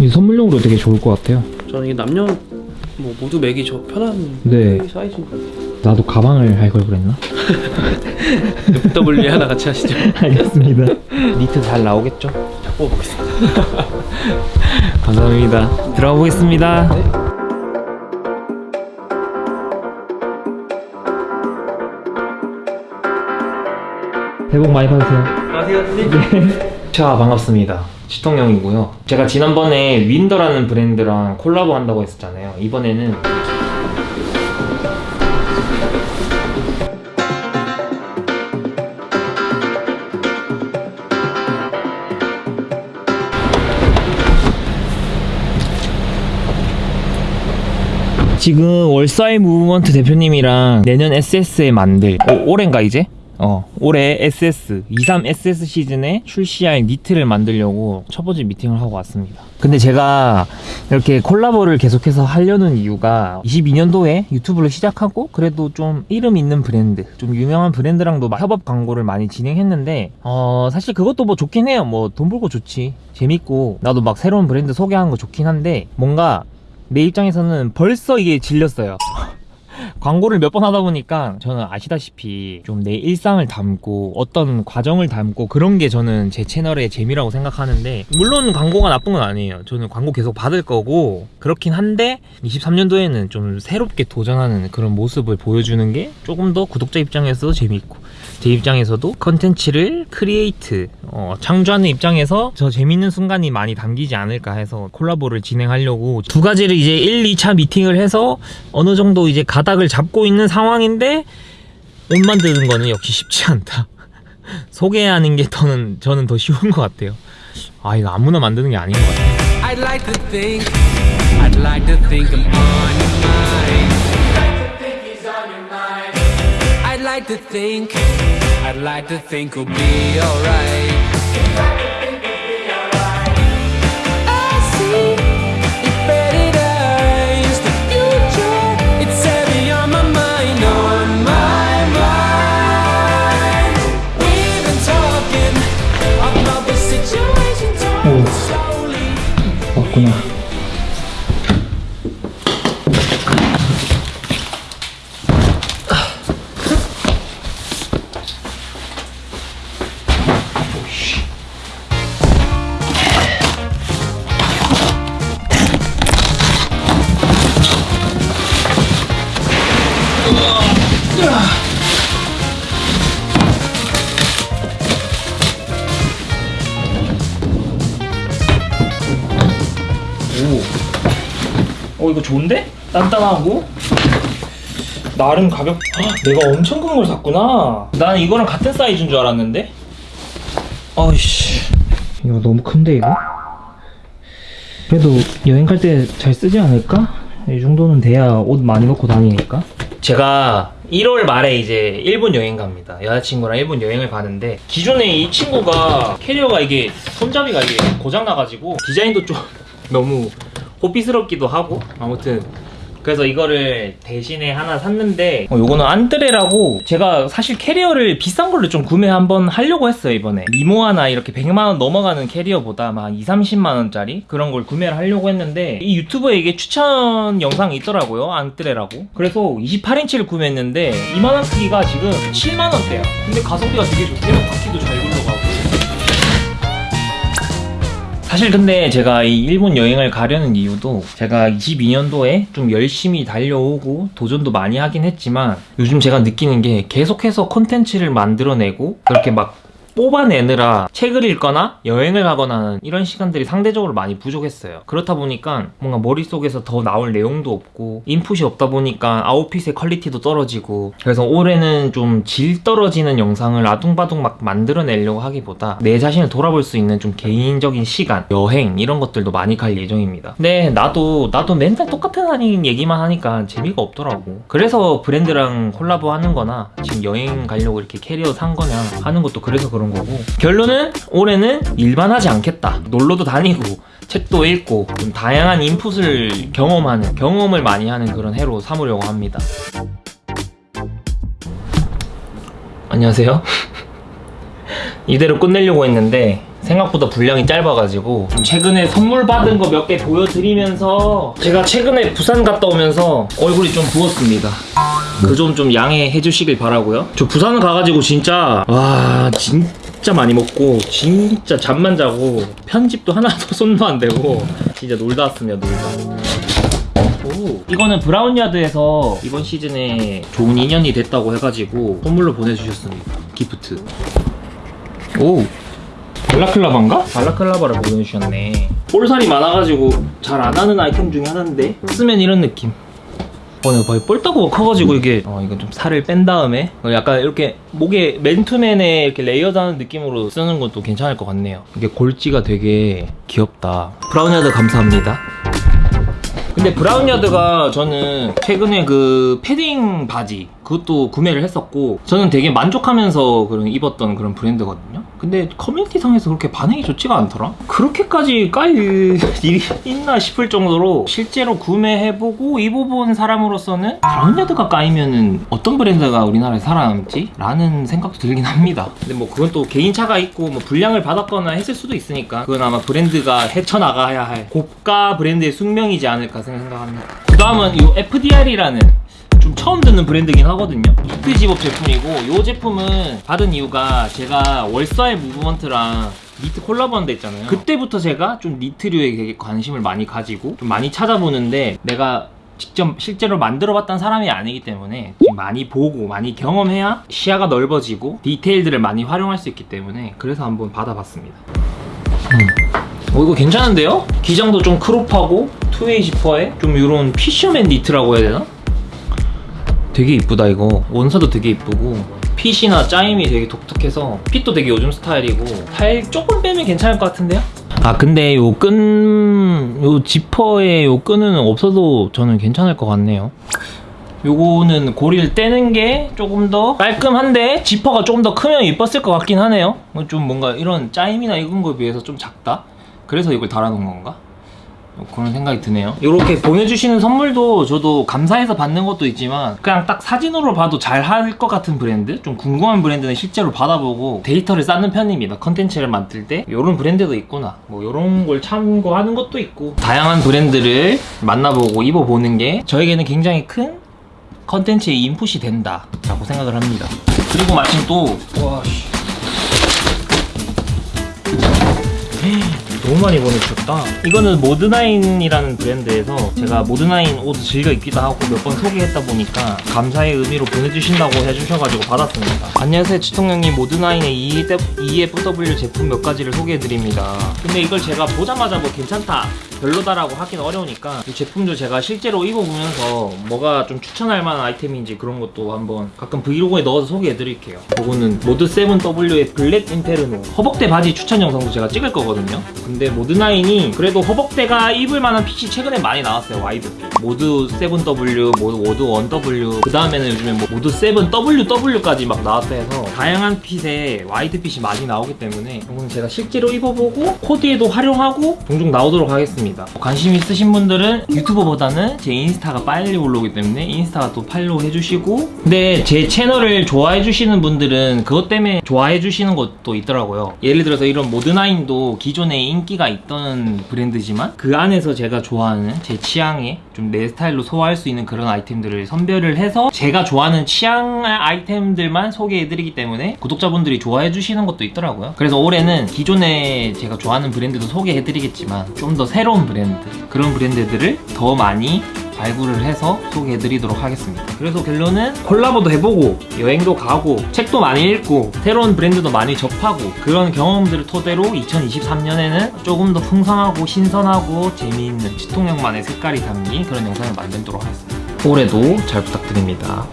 이 선물용으로 되게 좋을 것 같아요. 저는 이게 남녀 뭐 모두 매기 저 편한 네. 사이즈인 것 같아요. 나도 가방을 할 걸 그랬나? W 하나 같이 하시죠. 알겠습니다. 니트 잘 나오겠죠? 자, 뽑아보겠습니다. 감사합니다. 들어가 보겠습니다. 새해 복 많이 받으세요. 안녕하세요, 선생님. 자 반갑습니다 시통령이고요 제가 지난번에 윈더라는 브랜드랑 콜라보 한다고 했었잖아요 이번에는 지금 월사이 무브먼트 대표님이랑 내년 SS에 만들 오, 올해인가 이제? 어 올해 SS 23 SS 시즌에 출시할 니트를 만들려고 첫 번째 미팅을 하고 왔습니다. 근데 제가 이렇게 콜라보를 계속해서 하려는 이유가 22년도에 유튜브를 시작하고 그래도 좀 이름 있는 브랜드 좀 유명한 브랜드랑도 막 협업 광고를 많이 진행했는데 어 사실 그것도 뭐 좋긴 해요. 뭐 돈 벌고 좋지. 재밌고. 나도 막 새로운 브랜드 소개하는 거 좋긴 한데 뭔가 내 입장에서는 벌써 이게 질렸어요 광고를 몇 번 하다 보니까 저는 아시다시피 좀 내 일상을 담고 어떤 과정을 담고 그런 게 저는 제 채널의 재미라고 생각하는데 물론 광고가 나쁜 건 아니에요. 저는 광고 계속 받을 거고 그렇긴 한데 23년도에는 좀 새롭게 도전하는 그런 모습을 보여주는 게 조금 더 구독자 입장에서도 재밌고 제 입장에서도 컨텐츠를 create 어, 창조하는 입장에서 저 재밌는 순간이 많이 담기지 않을까 해서 콜라보를 진행하려고 두 가지를 이제 1, 2차 미팅을 해서 어느 정도 이제 가닥을 잡고 있는 상황인데 옷 만드는 거는 역시 쉽지 않다. 소개하는 게 더는 저는 더 쉬운 것 같아요. 아 이거 아무나 만드는 게 아닌 것 같아요. I'd like to think, I'd like to think like to think, I'd like to think we'll be alright. 오. 어 이거 좋은데? 단단하고 나름 가볍. 헉, 내가 엄청 큰 걸 샀구나. 나는 이거랑 같은 사이즈인 줄 알았는데. 어이씨. 이거 너무 큰데 이거? 그래도 여행 갈 때 잘 쓰지 않을까? 이 정도는 돼야 옷 많이 넣고 다니니까. 제가 1월 말에 이제 일본 여행 갑니다. 여자친구랑 일본 여행을 가는데 기존에 이 친구가 캐리어가 이게 손잡이가 이게 고장 나가지고 디자인도 좀 너무 호피스럽기도 하고 아무튼. 그래서 이거를 대신에 하나 샀는데 어, 요거는 안드레라고 제가 사실 캐리어를 비싼 걸로 좀 구매 한번 하려고 했어요 이번에. 미모 하나 이렇게 100만원 넘어가는 캐리어보다 막 2, 30만원짜리 그런 걸 구매를 하려고 했는데 이 유튜브에 이게 추천 영상이 있더라고요 안드레라고. 그래서 28인치를 구매했는데 이만한 크기가 지금 7만원대야. 근데 가성비가 되게 좋대요. 바퀴도 잘 굴러가고 사실 근데 제가 이 일본 여행을 가려는 이유도 제가 22년도에 좀 열심히 달려오고 도전도 많이 하긴 했지만 요즘 제가 느끼는 게 계속해서 콘텐츠를 만들어내고 그렇게 막 뽑아내느라 책을 읽거나 여행을 가거나 하는 이런 시간들이 상대적으로 많이 부족했어요. 그렇다 보니까 뭔가 머릿속에서 더 나올 내용도 없고 인풋이 없다 보니까 아웃풋의 퀄리티도 떨어지고 그래서 올해는 좀 질 떨어지는 영상을 아둥바둥 막 만들어내려고 하기보다 내 자신을 돌아볼 수 있는 좀 개인적인 시간, 여행 이런 것들도 많이 갈 예정입니다. 근데 나도 나도 맨날 똑같은 하는 얘기만 하니까 재미가 없더라고. 그래서 브랜드랑 콜라보 하는 거나 지금 여행 가려고 이렇게 캐리어 산 거냐 하는 것도 그래서 그런 거고 결론은 올해는 일반 하지 않겠다. 놀러도 다니고 책도 읽고 좀 다양한 인풋을 경험하는 경험을 많이 하는 그런 해로 삼으려고 합니다. 안녕하세요. 이대로 끝내려고 했는데 생각보다 분량이 짧아가지고 좀 최근에 선물 받은 거 몇 개 보여드리면서 제가 최근에 부산 갔다 오면서 얼굴이 좀 부었습니다. 그 점 좀 양해해 주시길 바라고요. 저 부산 가가지고 진짜 와 진짜 많이 먹고 진짜 잠만 자고 편집도 하나도 손도 안 대고 진짜 놀다 왔습니다 놀다. 오, 이거는 브라운야드에서 이번 시즌에 좋은 인연이 됐다고 해가지고 선물로 보내주셨습니다. gift. 오, 발라클라바인가? 발라클라바를 보내주셨네. 볼살이 많아가지고 잘 안 하는 아이템 중에 하나인데 쓰면 이런 느낌. 어, 내가 거의 볼따구가 커가지고 이게 어, 이거 좀 살을 뺀 다음에 어, 약간 이렇게 목에 맨투맨에 이렇게 레이어드하는 느낌으로 쓰는 것도 괜찮을 것 같네요. 이게 골지가 되게 귀엽다. 브라운야드 감사합니다. 근데 브라운야드가 저는 최근에 그 패딩 바지 그것도 구매를 했었고 저는 되게 만족하면서 그런 입었던 그런 브랜드거든요. 근데 커뮤니티상에서 그렇게 반응이 좋지가 않더라? 그렇게까지 깔 일이 있나 싶을 정도로 실제로 구매해보고 입어본 사람으로서는 브라운야드가 까이면은 어떤 브랜드가 우리나라에 살아남지? 라는 생각도 들긴 합니다. 근데 뭐 그건 또 개인차가 있고 뭐 불량을 받았거나 했을 수도 있으니까 그건 아마 브랜드가 헤쳐나가야 할 고가 브랜드의 숙명이지 않을까 생각합니다. 그 다음은 이 FDR이라는 좀 처음 듣는 브랜드긴 하거든요 히트 집업 제품이고 이 제품은 받은 이유가 제가 월사의 무브먼트랑 니트 콜라보한 데 있잖아요 그때부터 제가 좀 니트류에 되게 관심을 많이 가지고 좀 많이 찾아보는데 내가 직접 실제로 만들어봤던 사람이 아니기 때문에 좀 많이 보고 많이 경험해야 시야가 넓어지고 디테일들을 많이 활용할 수 있기 때문에 그래서 한번 받아봤습니다 어, 이거 괜찮은데요? 기장도 좀 crop하고 two-way 지퍼에 좀 이런 fisherman 니트라고 해야 되나? 되게 이쁘다 이거 원사도 되게 이쁘고 핏이나 짜임이 되게 독특해서 핏도 되게 요즘 스타일이고 살 조금 빼면 괜찮을 것 같은데요? 아 근데 요 끈... 요 지퍼의 요 끈은 없어도 저는 괜찮을 것 같네요 요거는 고리를 떼는 게 조금 더 깔끔한데 지퍼가 조금 더 크면 이뻤을 것 같긴 하네요 좀 뭔가 이런 짜임이나 이런 거에 비해서 좀 작다? 그래서 이걸 달아놓은 건가? 그런 생각이 드네요. 이렇게 보내주시는 선물도 저도 감사해서 받는 것도 있지만 그냥 딱 사진으로 봐도 잘 할 것 같은 브랜드? 좀 궁금한 브랜드는 실제로 받아보고 데이터를 쌓는 편입니다. 컨텐츠를 만들 때. 이런 브랜드도 있구나. 뭐 이런 걸 참고하는 것도 있고. 다양한 브랜드를 만나보고 입어보는 게 저에게는 굉장히 큰 컨텐츠의 인풋이 된다 라고 생각을 합니다. 그리고 마침 또 와씨 너무 많이 보내주셨다. 이거는 모드나인이라는 브랜드에서 제가 모드나인 옷을 즐겨 입기도 하고 몇 번 소개했다 보니까 감사의 의미로 보내주신다고 해주셔가지고 받았습니다. 안녕하세요. 치통령님 모드나인의 FW 제품 몇 가지를 소개해드립니다. 근데 이걸 제가 보자마자 뭐 괜찮다 별로다라고 하긴 어려우니까 이 제품도 제가 실제로 입어보면서 뭐가 좀 추천할 만한 아이템인지 그런 것도 한번 가끔 브이로그에 넣어서 소개해드릴게요. 이거는 모드7W의 블랙 인페르노. 허벅대 바지 추천 영상도 제가 찍을 거거든요. 근데 모드9이 그래도 허벅대가 입을 만한 핏이 최근에 많이 나왔어요 와이드 핏. 모드 7W, 모드 1W 그 다음에는 요즘에 뭐 모드 7WW까지 막 나왔다 해서 다양한 핏에 와이드 핏이 많이 나오기 때문에 이건 제가 실제로 입어보고 코디에도 활용하고 종종 나오도록 하겠습니다 관심 있으신 분들은 유튜버보다는 제 인스타가 빨리 올라오기 때문에 인스타가 또 팔로우 해주시고 근데 제 채널을 좋아해 주시는 분들은 그것 때문에 좋아해 주시는 것도 있더라고요. 예를 들어서 이런 모드나인도 기존에 인기가 있던 브랜드지만 그 안에서 제가 좋아하는 제 취향에 좀 내 스타일로 소화할 수 있는 그런 아이템들을 선별을 해서 제가 좋아하는 취향 아이템들만 소개해드리기 때문에 구독자분들이 좋아해주시는 것도 있더라고요. 그래서 올해는 기존에 제가 좋아하는 브랜드도 소개해드리겠지만 좀 더 새로운 브랜드 그런 브랜드들을 더 많이 발굴을 해서 소개해드리도록 하겠습니다. 그래서 결론은 콜라보도 해보고 여행도 가고 책도 많이 읽고 새로운 브랜드도 많이 접하고 그런 경험들을 토대로 2023년에는 조금 더 풍성하고 신선하고 재미있는 치통령만의 색깔이 담긴 그런 영상을 만들도록 하겠습니다. 올해도 잘 부탁드립니다